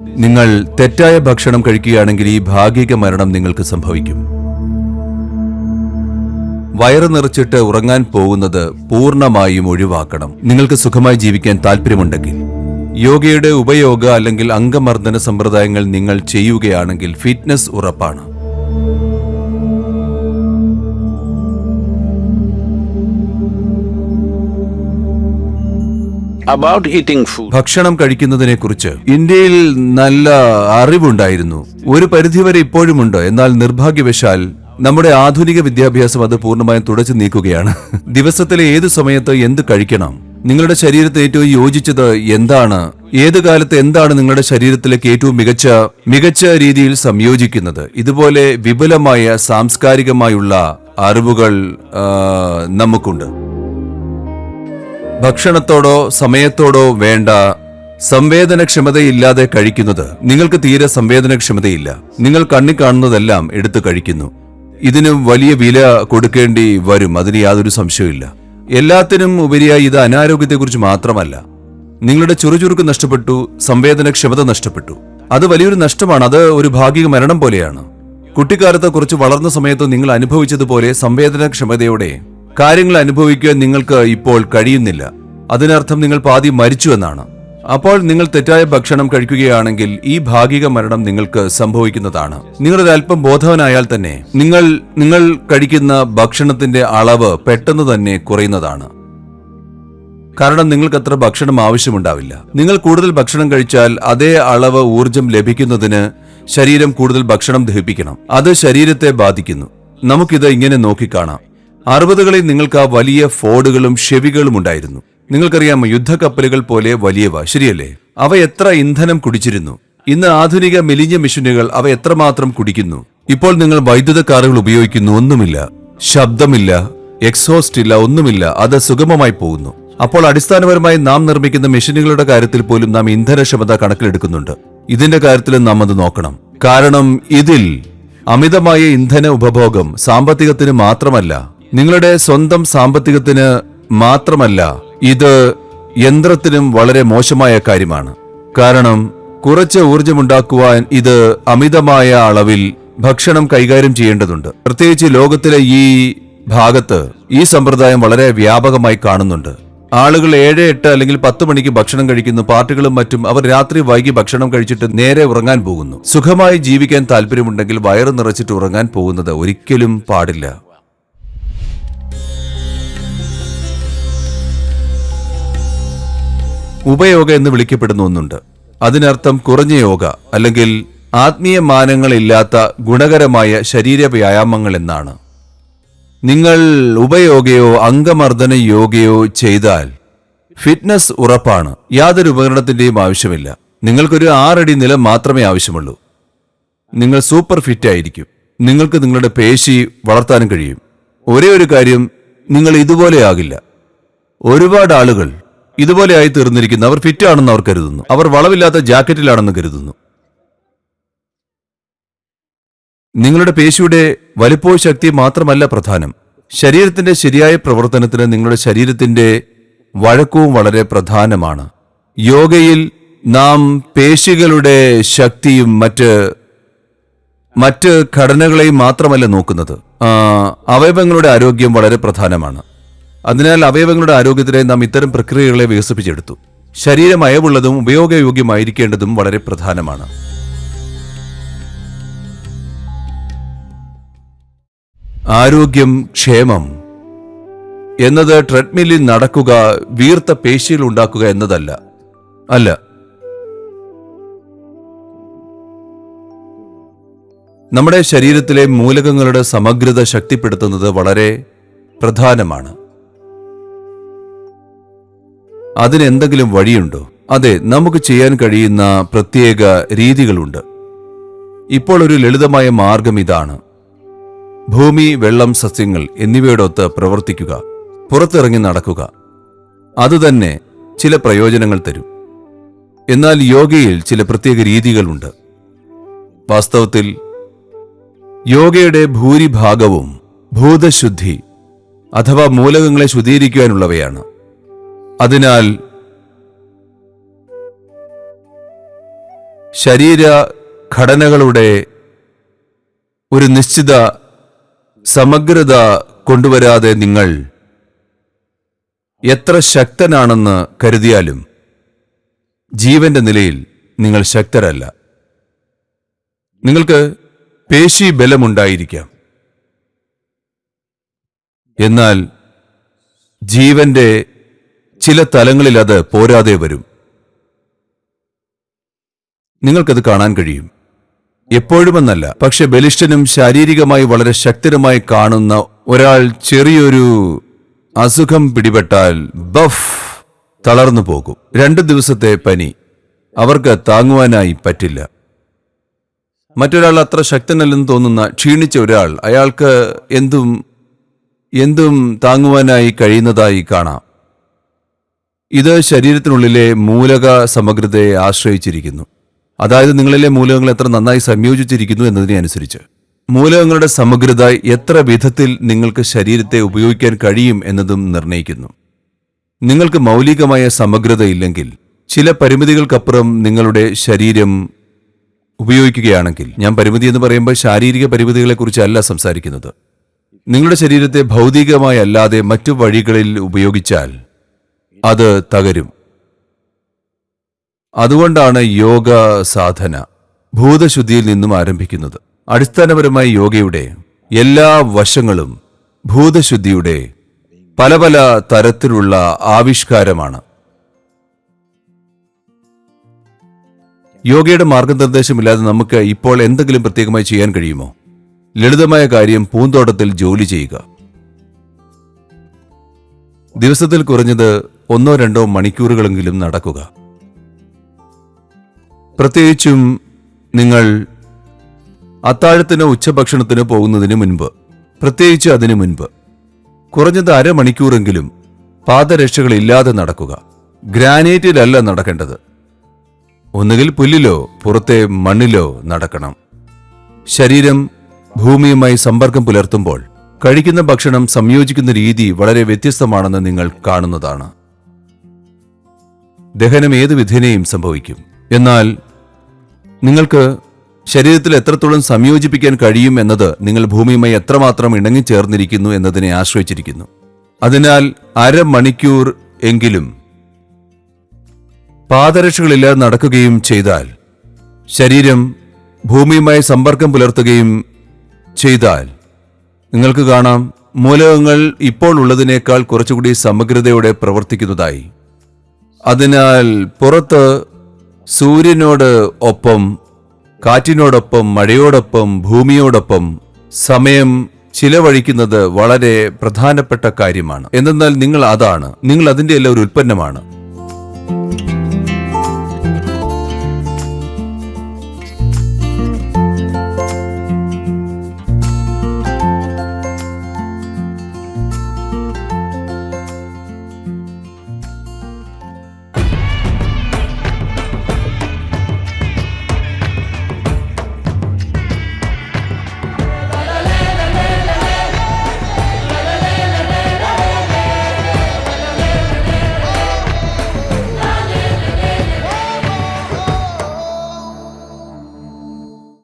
നിങ്ങൾ തെറ്റായ ഭക്ഷണം കഴിക്കുകയാണെങ്കിൽ ഈ ഭാഗിക മരണം നിങ്ങൾക്ക് സംഭവിക്കും. വയറ് നിറച്ചിട്ട് ഉറങ്ങാൻ പോകുന്നത് പൂർണമായും ഒഴിവാക്കണം. നിങ്ങൾക്ക് സുഖമായി ജീവിക്കാൻ താല്പര്യമുണ്ടെങ്കിൽ യോഗയുടെ ഉപയോഗ അല്ലെങ്കിൽ അംഗമർദ്ദന സമ്പ്രദായങ്ങൾ നിങ്ങൾ ചെയ്യുകയാണെങ്കിൽ ഫിറ്റ്നസ് ഉറപ്പാണ്. ഭക്ഷണം കഴിക്കുന്നതിനെക്കുറിച്ച് ഇന്ത്യയിൽ നല്ല അറിവുണ്ടായിരുന്നു. ഒരു പരിധിവരെ ഇപ്പോഴുമുണ്ട്. എന്നാൽ നിർഭാഗ്യവശാൽ നമ്മുടെ ആധുനിക വിദ്യാഭ്യാസം അത് പൂർണമായും തുടച്ചു നീക്കുകയാണ്. ദിവസത്തിലെ ഏത് സമയത്ത് എന്ത് കഴിക്കണം? നിങ്ങളുടെ ശരീരത്തെ ഏറ്റവും യോജിച്ചത് എന്താണ്? ഏത് കാലത്ത് എന്താണ് നിങ്ങളുടെ ശരീരത്തിലേക്ക് ഏറ്റവും മികച്ച മികച്ച രീതിയിൽ സംയോജിക്കുന്നത്? ഇതുപോലെ വിപുലമായ സാംസ്കാരികമായുള്ള അറിവുകൾ നമുക്കുണ്ട്. ഭക്ഷണത്തോടോ സമയത്തോടോ വേണ്ട സംവേദനക്ഷമതയില്ലാതെ കഴിക്കുന്നത്. നിങ്ങൾക്ക് തീരെ സംവേദനക്ഷമതയില്ല. നിങ്ങൾ കണ്ണി കാണുന്നതെല്ലാം എടുത്തു കഴിക്കുന്നു. ഇതിന് വലിയ വില കൊടുക്കേണ്ടി വരും. അതിന് യാതൊരു സംശയമില്ല എല്ലാത്തിനും ഉപരിയായി ഇത് അനാരോഗ്യത്തെക്കുറിച്ച് മാത്രമല്ല. നിങ്ങളുടെ ചുറുചുറുക്ക് നഷ്ടപ്പെട്ടു സംവേദനക്ഷമത നഷ്ടപ്പെട്ടു. അത് വലിയൊരു നഷ്ടമാണ്. അത് ഒരു ഭാഗിക മരണം പോലെയാണ്. കുട്ടിക്കാലത്തെ കുറച്ച് വളർന്ന സമയത്ത് നിങ്ങൾ അനുഭവിച്ചതുപോലെ സംവേദനക്ഷമതയോടെ കാര്യങ്ങൾ അനുഭവിക്കാൻ നിങ്ങൾക്ക് ഇപ്പോൾ കഴിയുന്നില്ല. അതിനർത്ഥം നിങ്ങൾ പാതി മരിച്ചു എന്നാണ്. അപ്പോൾ നിങ്ങൾ തെറ്റായ ഭക്ഷണം കഴിക്കുകയാണെങ്കിൽ ഈ ഭാഗിക മരണം നിങ്ങൾക്ക് സംഭവിക്കുന്നതാണ്. നിങ്ങളൊരു അല്പം ബോധവനായാൽ തന്നെ നിങ്ങൾ നിങ്ങൾ കഴിക്കുന്ന ഭക്ഷണത്തിന്റെ അളവ് പെട്ടെന്ന് തന്നെ കുറയുന്നതാണ്. കാരണം നിങ്ങൾക്ക് അത്ര ഭക്ഷണം ആവശ്യമുണ്ടാവില്ല. നിങ്ങൾ കൂടുതൽ ഭക്ഷണം കഴിച്ചാൽ അതേ അളവ് ഊർജം ലഭിക്കുന്നതിന് ശരീരം കൂടുതൽ ഭക്ഷണം ദഹിപ്പിക്കണം. അത് ശരീരത്തെ ബാധിക്കുന്നു. നമുക്കിത് ഇങ്ങനെ നോക്കിക്കാണാം. അറുപതുകളിൽ നിങ്ങൾക്ക് ആ വലിയ ഫോർഡുകളും ഷെവികളും ഉണ്ടായിരുന്നു. നിങ്ങൾക്കറിയാം യുദ്ധക്കപ്പലുകൾ പോലെ വലിയവ. ശരിയല്ലേ? അവ എത്ര ഇന്ധനം കുടിച്ചിരുന്നു. ഇന്ന് ആധുനിക മെലിഞ്ഞ മെഷീനുകൾ അവ എത്രമാത്രം കുടിക്കുന്നു. ഇപ്പോൾ നിങ്ങൾ വൈദ്യുത കാറുകൾ ഉപയോഗിക്കുന്നു ഒന്നുമില്ല. ശബ്ദമില്ല എക്സോസ്റ്റ് ഇല്ല ഒന്നുമില്ല. അത് സുഗമമായി പോകുന്നു. അപ്പോൾ അടിസ്ഥാനപരമായി നാം നിർമ്മിക്കുന്ന മെഷീനുകളുടെ കാര്യത്തിൽ പോലും നാം ഇന്ധനക്ഷമത കണക്കിലെടുക്കുന്നുണ്ട്. ഇതിന്റെ കാര്യത്തിലും നാം അത് നോക്കണം. കാരണം ഇതിൽ അമിതമായ ഇന്ധന ഉപഭോഗം സാമ്പത്തികത്തിന് മാത്രമല്ല നിങ്ങളുടെ സ്വന്തം സാമ്പത്തികത്തിന് മാത്രമല്ല ഇത് യന്ത്രത്തിനും വളരെ മോശമായ കാര്യമാണ്. കാരണം കുറച്ച് ഊർജമുണ്ടാക്കുവാൻ ഇത് അമിതമായ അളവിൽ ഭക്ഷണം കൈകാര്യം ചെയ്യേണ്ടതുണ്ട്. പ്രത്യേകിച്ച് ലോകത്തിലെ ഈ ഭാഗത്ത് ഈ സമ്പ്രദായം വളരെ വ്യാപകമായി കാണുന്നുണ്ട്. ആളുകൾ ഏഴ് എട്ട് അല്ലെങ്കിൽ പത്ത് മണിക്ക് ഭക്ഷണം കഴിക്കുന്നു പാർട്ടികളും മറ്റും അവർ രാത്രി വൈകി ഭക്ഷണം കഴിച്ചിട്ട് നേരെ ഉറങ്ങാൻ പോകുന്നു. സുഖമായി ജീവിക്കാൻ താല്പര്യമുണ്ടെങ്കിൽ വയറ് നിറച്ചിട്ട് ഉറങ്ങാൻ പോകുന്നത് ഒരിക്കലും പാടില്ല. ഉപയോഗ എന്ന് വിളിക്കപ്പെടുന്ന ഒന്നുണ്ട്. അതിനർത്ഥം കുറഞ്ഞ യോഗ അല്ലെങ്കിൽ ആത്മീയ മാനങ്ങളില്ലാത്ത ഗുണകരമായ ശരീര വ്യായാമങ്ങൾ എന്നാണ്. നിങ്ങൾ ഉപയോഗയോ അംഗമർദ്ദന യോഗയോ ചെയ്താൽ ഫിറ്റ്നസ് ഉറപ്പാണ്. യാതൊരു ഉപകരണത്തിന്റെയും ആവശ്യമില്ല. നിങ്ങൾക്കൊരു ആറടി നിലം മാത്രമേ ആവശ്യമുള്ളൂ. നിങ്ങൾ സൂപ്പർ ഫിറ്റ് ആയിരിക്കും. നിങ്ങൾക്ക് നിങ്ങളുടെ പേശി വളർത്താനും കഴിയും. ഒരേ ഒരു കാര്യം നിങ്ങൾ ഇതുപോലെ ആകില്ല. ഒരുപാട് ആളുകൾ ഇതുപോലെ ആയി തീർന്നിരിക്കുന്നു അവർ ഫിറ്റ് ആണെന്ന് അവർ കരുതുന്നു. അവർ വളവില്ലാത്ത ജാക്കറ്റിലാണെന്ന് കരുതുന്നു. നിങ്ങളുടെ പേശിയുടെ വലിപ്പോ ശക്തി മാത്രമല്ല പ്രധാനം. ശരീരത്തിന്റെ ശരിയായ പ്രവർത്തനത്തിന് നിങ്ങളുടെ ശരീരത്തിന്റെ വഴക്കവും വളരെ പ്രധാനമാണ്. യോഗയിൽ നാം പേശികളുടെ ശക്തിയും മറ്റ് മറ്റ് ഘടനകളെയും മാത്രമല്ല നോക്കുന്നത്. അവയവങ്ങളുടെ ആരോഗ്യം വളരെ പ്രധാനമാണ്. അതിനാൽ അവയവങ്ങളുടെ ആരോഗ്യത്തിനായി നാം ഇത്തരം പ്രക്രിയകളെ വികസിപ്പിച്ചെടുത്തു. ശരീരം അയവുള്ളതും ഉപയോഗയോഗ്യമായിരിക്കേണ്ടതും വളരെ പ്രധാനമാണ്. ആരോഗ്യം ക്ഷേമം എന്നത് ട്രെഡ്മില്ലിൽ നടക്കുക വീർത്ത പേശികൾ ഉണ്ടാക്കുക എന്നതല്ല. അല്ല. നമ്മുടെ ശരീരത്തിലെ മൂലകങ്ങളുടെ സമഗ്രത ശക്തിപ്പെടുത്തുന്നത് വളരെ പ്രധാനമാണ്. അതിന് എന്തെങ്കിലും വഴിയുണ്ടോ? അതെ നമുക്ക് ചെയ്യാൻ കഴിയുന്ന പ്രത്യേക രീതികളുണ്ട്. ഇപ്പോൾ ഒരു ലളിതമായ മാർഗം ഇതാണ്. ഭൂമി വെള്ളം സസ്യങ്ങൾ എന്നിവയോടൊത്ത് പ്രവർത്തിക്കുക പുറത്തിറങ്ങി നടക്കുക. അതുതന്നെ ചില പ്രയോജനങ്ങൾ തരും. എന്നാൽ യോഗയിൽ ചില പ്രത്യേക രീതികളുണ്ട്. വാസ്തവത്തിൽ യോഗയുടെ ഭൂരിഭാഗവും ഭൂതശുദ്ധി അഥവാ മൂലകങ്ങളെ ശുദ്ധീകരിക്കുവാനുള്ളവയാണ്. അതിനാൽ ശരീര ഘടനകളുടെ ഒരു നിശ്ചിത സമഗ്രത കൊണ്ടുവരാതെ നിങ്ങൾ എത്ര ശക്തനാണെന്ന് കരുതിയാലും ജീവന്റെ നിലയിൽ നിങ്ങൾ ശക്തരല്ല. നിങ്ങൾക്ക് പേശി ബലമുണ്ടായിരിക്കാം. എന്നാൽ ജീവന്റെ ചില തലങ്ങളിൽ അത് പോരാതെ വരും. നിങ്ങൾക്കത് കാണാൻ കഴിയും. എപ്പോഴുമെന്നല്ല പക്ഷെ ബലിഷ്ഠനും ശാരീരികമായി വളരെ ശക്തരുമായി കാണുന്ന ഒരാൾ ചെറിയൊരു അസുഖം പിടിപെട്ടാൽ ബഫ് തളർന്നു പോകും. രണ്ട് ദിവസത്തെ പനി അവർക്ക് താങ്ങുവാനായി പറ്റില്ല. മറ്റൊരാൾ അത്ര ശക്തനല്ലെന്ന് തോന്നുന്ന ക്ഷീണിച്ച ഒരാൾ അയാൾക്ക് എന്തും എന്തും താങ്ങുവാനായി കഴിയുന്നതായി കാണാം. ഇത് ശരീരത്തിനുള്ളിലെ മൂലക സമഗ്രതയെ ആശ്രയിച്ചിരിക്കുന്നു. അതായത് നിങ്ങളിലെ മൂലകങ്ങൾ എത്ര നന്നായി സംയോജിച്ചിരിക്കുന്നു എന്നതിനെ അനുസരിച്ച് മൂലകങ്ങളുടെ സമഗ്രത എത്ര വിധത്തിൽ നിങ്ങൾക്ക് ശരീരത്തെ ഉപയോഗിക്കാൻ കഴിയും എന്നതും നിർണയിക്കുന്നു. നിങ്ങൾക്ക് മൗലികമായ സമഗ്രത ഇല്ലെങ്കിൽ ചില പരിമിതികൾക്കപ്പുറം നിങ്ങളുടെ ശരീരം ഉപയോഗിക്കുകയാണെങ്കിൽ ഞാൻ പരിമിതി എന്ന് പറയുമ്പോൾ ശാരീരിക പരിമിതികളെക്കുറിച്ചല്ല സംസാരിക്കുന്നത്. നിങ്ങളുടെ ശരീരത്തെ ഭൗതികമായി അല്ലാതെ മറ്റു വഴികളിൽ ഉപയോഗിച്ചാൽ അത് തകരും. അതുകൊണ്ടാണ് യോഗ സാധന ഭൂതശുദ്ധിയിൽ നിന്നും ആരംഭിക്കുന്നത്. അടിസ്ഥാനപരമായി യോഗയുടെ എല്ലാ വശങ്ങളും ഭൂതശുദ്ധിയുടെ പല പല തരത്തിലുള്ള ആവിഷ്കാരമാണ്. യോഗയുടെ മാർഗനിർദ്ദേശമില്ലാതെ നമുക്ക് ഇപ്പോൾ എന്തെങ്കിലും പ്രത്യേകമായി ചെയ്യാൻ കഴിയുമോ? ലളിതമായ കാര്യം പൂന്തോട്ടത്തിൽ ജോലി ചെയ്യുക. ദിവസത്തിൽ കുറഞ്ഞത് ഒന്നോ രണ്ടോ മണിക്കൂറുകളെങ്കിലും നടക്കുക. പ്രത്യേകിച്ചും നിങ്ങൾ അത്താഴത്തിനോ ഉച്ചഭക്ഷണത്തിനോ പോകുന്നതിന് മുൻപ് പ്രത്യേകിച്ച് അതിനു മുൻപ് കുറഞ്ഞത് അരമണിക്കൂറെങ്കിലും പാദരക്ഷകളില്ലാതെ നടക്കുക. ഗ്രാനൈറ്റിലല്ല നടക്കേണ്ടത്. ഒന്നുകിൽ പുല്ലിലോ പുറത്തെ മണ്ണിലോ നടക്കണം. ശരീരം ഭൂമിയുമായി സമ്പർക്കം പുലർത്തുമ്പോൾ കഴിക്കുന്ന ഭക്ഷണം സംയോജിക്കുന്ന രീതി വളരെ വ്യത്യസ്തമാണെന്ന് നിങ്ങൾ കാണുന്നതാണ്. ദഹനം ഏത് വിധേനയും സംഭവിക്കും. എന്നാൽ നിങ്ങൾക്ക് ശരീരത്തിൽ എത്രത്തോളം സംയോജിപ്പിക്കാൻ കഴിയും എന്നത് നിങ്ങൾ ഭൂമിയുമായി എത്രമാത്രം ഇണങ്ങിച്ചേർന്നിരിക്കുന്നു എന്നതിനെ ആശ്രയിച്ചിരിക്കുന്നു. അതിനാൽ അരമണിക്കൂർ എങ്കിലും പാദരക്ഷകളില്ലാതെ നടക്കുകയും ചെയ്താൽ ശരീരം ഭൂമിയുമായി സമ്പർക്കം പുലർത്തുകയും ചെയ്താൽ നിങ്ങൾക്ക് കാണാം മൂലകങ്ങൾ ഇപ്പോൾ ഉള്ളതിനേക്കാൾ കുറച്ചുകൂടി സമഗ്രതയോടെ പ്രവർത്തിക്കുന്നതായി. അതിനാൽ പുറത്ത് സൂര്യനോട് ഒപ്പം കാറ്റിനോടൊപ്പം മഴയോടൊപ്പം ഭൂമിയോടൊപ്പം സമയം ചിലവഴിക്കുന്നത് വളരെ പ്രധാനപ്പെട്ട കാര്യമാണ്. എന്തെന്നാൽ നിങ്ങൾ അതാണ്. നിങ്ങൾ അതിന്റെ എല്ലാം ഒരു ഉൽപ്പന്നമാണ്.